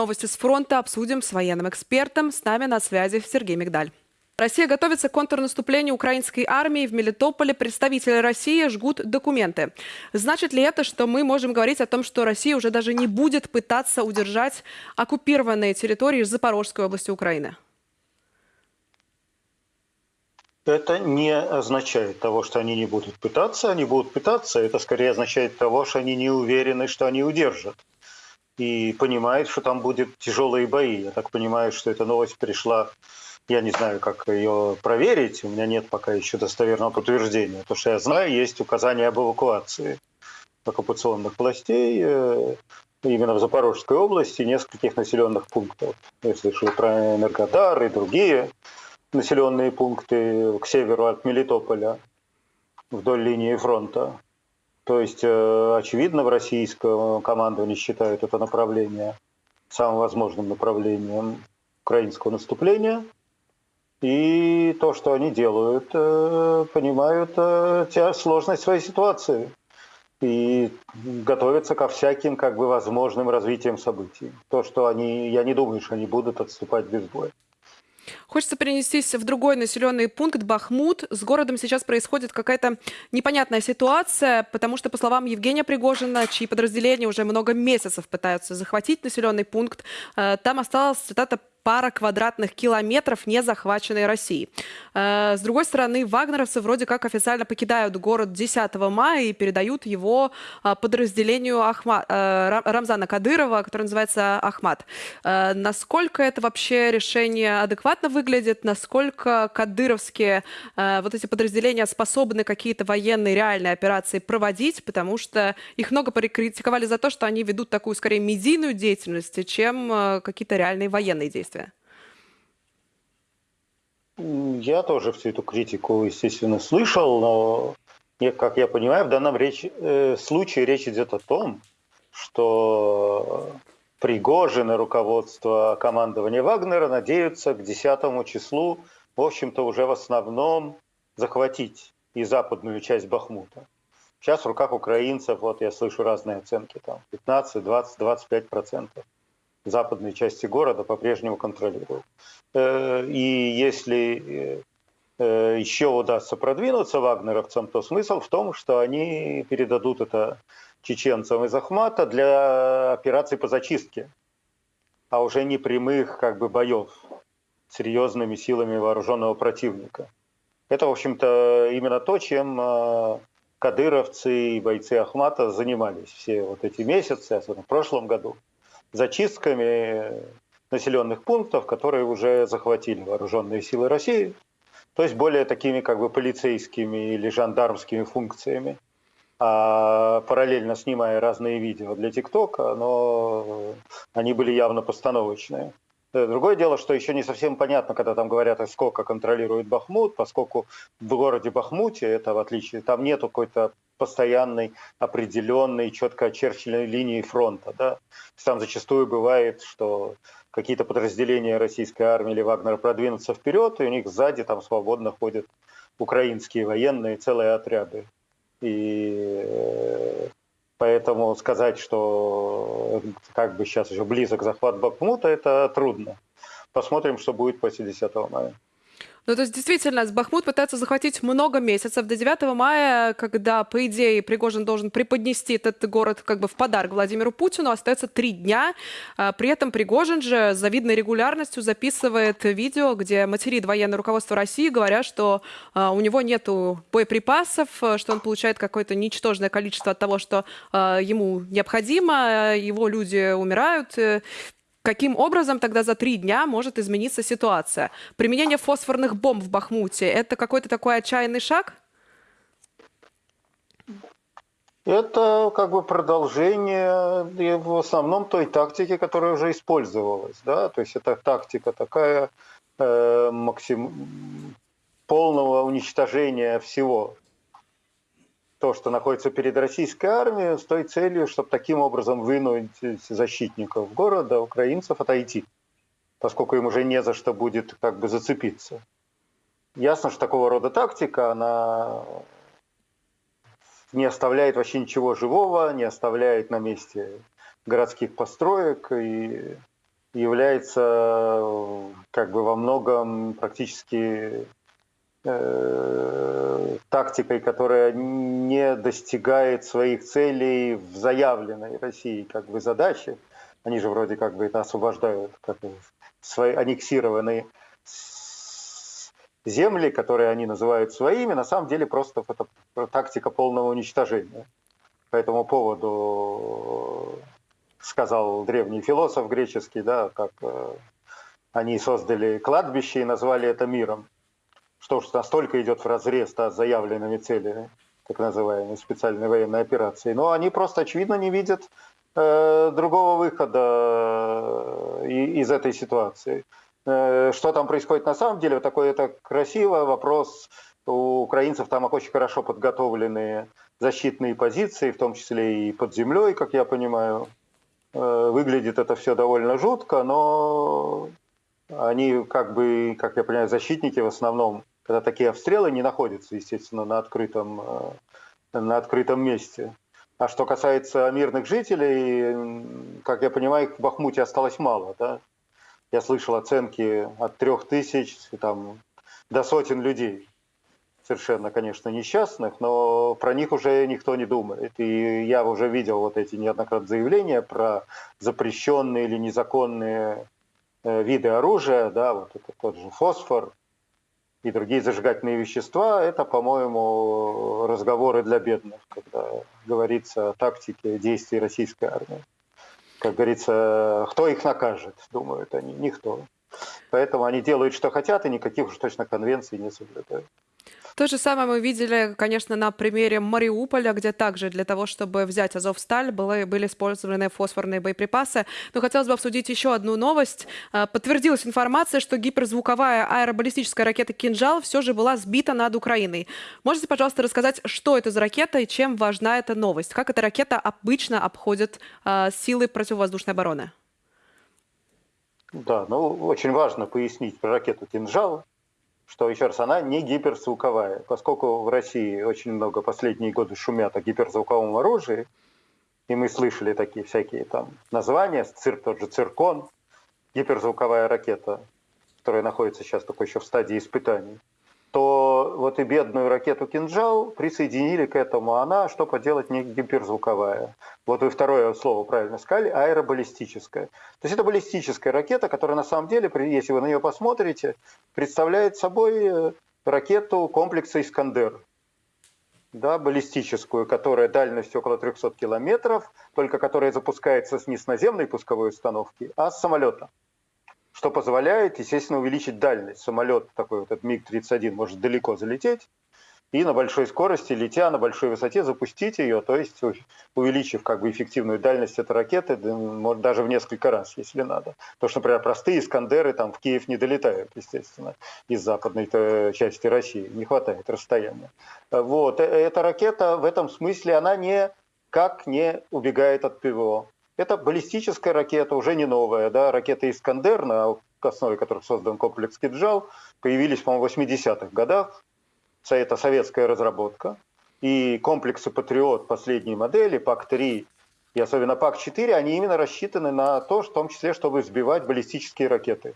Новости с фронта обсудим с военным экспертом. С нами на связи Сергей Мигдаль. Россия готовится к контрнаступлению украинской армии. В Мелитополе представители России жгут документы. Значит ли это, что мы можем говорить о том, что Россия уже даже не будет пытаться удержать оккупированные территории Запорожской области Украины? Это не означает того, что они не будут пытаться. Они будут пытаться. Это скорее означает того, что они не уверены, что они удержат и понимает, что там будут тяжелые бои. Я так понимаю, что эта новость пришла, я не знаю, как ее проверить, у меня нет пока еще достоверного подтверждения. То, что я знаю, есть указание об эвакуации оккупационных властей э, именно в Запорожской области нескольких населенных пунктов. Я слышал про Энергодар и другие населенные пункты к северу от Мелитополя вдоль линии фронта. То есть, э, очевидно, в российском командовании считают это направление самым возможным направлением украинского наступления. И то, что они делают, э, понимают э, сложность своей ситуации и готовятся ко всяким как бы возможным развитиям событий. То, что они, я не думаю, что они будут отступать без боя. Хочется перенестись в другой населенный пункт Бахмут. С городом сейчас происходит какая-то непонятная ситуация, потому что, по словам Евгения Пригожина, чьи подразделения уже много месяцев пытаются захватить населенный пункт, э, там осталась, цитата, пара квадратных километров не захваченной России. Э, с другой стороны, вагнеровцы вроде как официально покидают город 10 мая и передают его э, подразделению Ахма... Э, Рамзана Кадырова, который называется Ахмат. Насколько это вообще решение адекватно выглядит? Насколько кадыровские вот эти подразделения способны какие-то военные реальные операции проводить? Потому что их много критиковали за то, что они ведут такую скорее медийную деятельность, чем какие-то реальные военные действия действия? Я тоже всю эту критику, естественно, слышал, но, как я понимаю, в данном речь, э, случае речь идет о том, что Пригожин и руководство командования Вагнера надеются к 10 числу, в общем-то, уже в основном захватить и западную часть Бахмута. Сейчас в руках украинцев, вот я слышу разные оценки, там 15, 20, 25 процентов западной части города по-прежнему контролируют. Э, и если э, еще удастся продвинуться вагнеровцам, то смысл в том, что они передадут это чеченцам из Ахмата для операций по зачистке, а уже не прямых как бы боев серьезными силами вооруженного противника. Это, в общем-то, именно то, чем э, кадыровцы и бойцы Ахмата занимались все вот эти месяцы, особенно в прошлом году зачистками населенных пунктов, которые уже захватили вооруженные силы России, то есть более такими как бы полицейскими или жандармскими функциями, а параллельно снимая разные видео для ТикТока, но они были явно постановочные. Другое дело, что еще не совсем понятно, когда там говорят, сколько контролирует Бахмут, поскольку в городе Бахмуте, это в отличие, там нету какой-то постоянной, определенной, четко очерченной линии фронта. Да? Там зачастую бывает, что какие-то подразделения российской армии или Вагнера продвинутся вперед, и у них сзади там свободно ходят украинские военные, целые отряды. И э, поэтому сказать, что как бы сейчас уже близок захват Бахмута, это трудно. Посмотрим, что будет после 10 мая. Ну, то есть, действительно, Бахмут пытается захватить много месяцев. До 9 мая, когда, по идее, Пригожин должен преподнести этот город как бы в подарок Владимиру Путину, остается три дня. А, при этом Пригожин же с завидной регулярностью записывает видео, где материт военное руководство России, говоря, что а, у него нет боеприпасов, что он получает какое-то ничтожное количество от того, что а, ему необходимо, его люди умирают. Каким образом тогда за три дня может измениться ситуация? Применение фосфорных бомб в Бахмуте – это какой-то такой отчаянный шаг? Это как бы продолжение в основном той тактики, которая уже использовалась. Да? То есть это тактика такая э, максим... полного уничтожения всего то, что находится перед российской армией, с той целью, чтобы таким образом вынудить защитников города, украинцев, отойти, поскольку им уже не за что будет как бы зацепиться. Ясно, что такого рода тактика, она не оставляет вообще ничего живого, не оставляет на месте городских построек и является как бы во многом практически э, тактикой, которая не достигает своих целей в заявленной России как бы задаче. Они же вроде как бы это освобождают, как свои аннексированные земли, которые они называют своими, на самом деле просто это тактика полного уничтожения. По этому поводу сказал древний философ греческий, да, как э, они создали кладбище и назвали это миром. Что уж настолько идет в разрез да, с заявленными целями, так называемой специальной военной операции. Но они просто, очевидно, не видят э, другого выхода э, из этой ситуации. Э, что там происходит на самом деле, такой это красиво, вопрос у украинцев там очень хорошо подготовленные защитные позиции, в том числе и под землей, как я понимаю. Э, выглядит это все довольно жутко, но они как бы, как я понимаю, защитники в основном, когда такие обстрелы не находятся, естественно, на открытом, э, на открытом месте. А что касается мирных жителей, как я понимаю, в Бахмуте осталось мало. Да? Я слышал оценки от трех тысяч там, до сотен людей совершенно, конечно, несчастных, но про них уже никто не думает. И я уже видел вот эти неоднократные заявления про запрещенные или незаконные э, виды оружия, да, вот это тот же фосфор и другие зажигательные вещества, это, по-моему, разговоры для бедных, когда говорится о тактике действий российской армии. Как говорится, кто их накажет, думают они, никто. Поэтому они делают, что хотят, и никаких уж точно конвенций не соблюдают. То же самое мы видели, конечно, на примере Мариуполя, где также для того, чтобы взять Азовсталь, были, были использованы фосфорные боеприпасы. Но хотелось бы обсудить еще одну новость. А, подтвердилась информация, что гиперзвуковая аэробаллистическая ракета «Кинжал» все же была сбита над Украиной. Можете, пожалуйста, рассказать, что это за ракета и чем важна эта новость? Как эта ракета обычно обходит э, силы противовоздушной обороны? Да, ну очень важно пояснить про ракету «Кинжал» что, еще раз, она не гиперзвуковая. Поскольку в России очень много последние годы шумят о гиперзвуковом оружии, и мы слышали такие всякие там названия, цир, тот же циркон, гиперзвуковая ракета, которая находится сейчас только еще в стадии испытаний, то вот и бедную ракету «Кинжал» присоединили к этому. Она, что поделать, не гиперзвуковая. Вот вы второе слово правильно сказали, аэробаллистическая. То есть это баллистическая ракета, которая на самом деле, если вы на нее посмотрите, представляет собой э, ракету комплекса «Искандер». Да, баллистическую, которая дальностью около 300 километров, только которая запускается не с наземной пусковой установки, а с самолета что позволяет, естественно, увеличить дальность. Самолет такой вот этот МиГ-31 может далеко залететь и на большой скорости, летя на большой высоте, запустить ее, то есть увеличив как бы эффективную дальность этой ракеты, может, даже в несколько раз, если надо. Потому что, например, простые Искандеры там в Киев не долетают, естественно, из западной э, части России, не хватает расстояния. Вот. Э, эта ракета в этом смысле, она не как не убегает от ПВО. Это баллистическая ракета, уже не новая, да, ракета «Искандер», на основе которых создан комплекс «Киджал», появились, по-моему, в 80-х годах. Это советская разработка. И комплексы «Патриот» последней модели, ПАК-3 и особенно ПАК-4, они именно рассчитаны на то, в том числе, чтобы сбивать баллистические ракеты.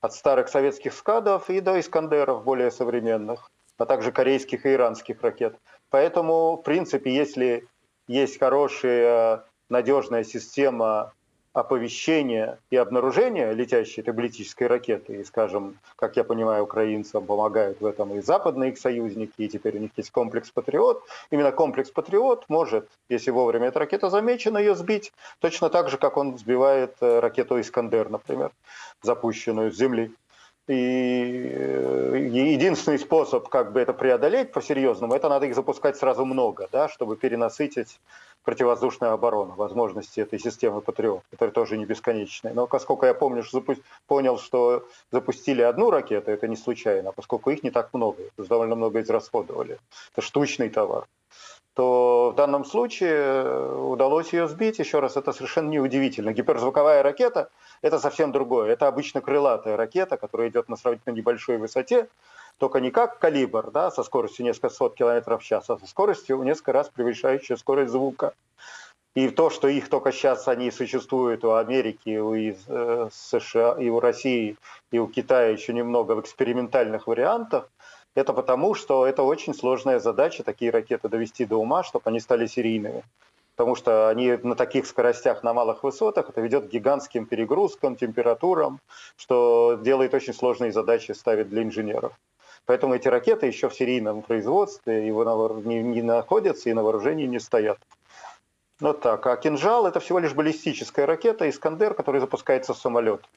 От старых советских скадов и до «Искандеров» более современных, а также корейских и иранских ракет. Поэтому, в принципе, если есть хорошие надежная система оповещения и обнаружения летящей этой баллистической ракеты. И, скажем, как я понимаю, украинцам помогают в этом и западные их союзники, и теперь у них есть комплекс «Патриот». Именно комплекс «Патриот» может, если вовремя эта ракета замечена, ее сбить, точно так же, как он сбивает э, ракету «Искандер», например, запущенную с Земли. И э, единственный способ как бы это преодолеть по-серьезному, это надо их запускать сразу много, да, чтобы перенасытить противовоздушную оборону, возможности этой системы «Патриот», которая тоже не бесконечная. Но поскольку я помню, что запу... понял, что запустили одну ракету, это не случайно, поскольку их не так много, довольно много израсходовали. Это штучный товар то в данном случае э, удалось ее сбить. Еще раз, это совершенно неудивительно. Гиперзвуковая ракета – это совсем другое. Это обычно крылатая ракета, которая идет на сравнительно небольшой высоте, только не как калибр, да, со скоростью несколько сот километров в час, а со скоростью несколько раз превышающей скорость звука. И то, что их только сейчас они существуют у Америки, у э, США, и у России, и у Китая еще немного в экспериментальных вариантах, это потому, что это очень сложная задача, такие ракеты довести до ума, чтобы они стали серийными. Потому что они на таких скоростях, на малых высотах, это ведет к гигантским перегрузкам, температурам, что делает очень сложные задачи, ставит для инженеров. Поэтому эти ракеты еще в серийном производстве его не, не находятся и на вооружении не стоят. Вот так. А кинжал это всего лишь баллистическая ракета Искандер, который запускается в самолет.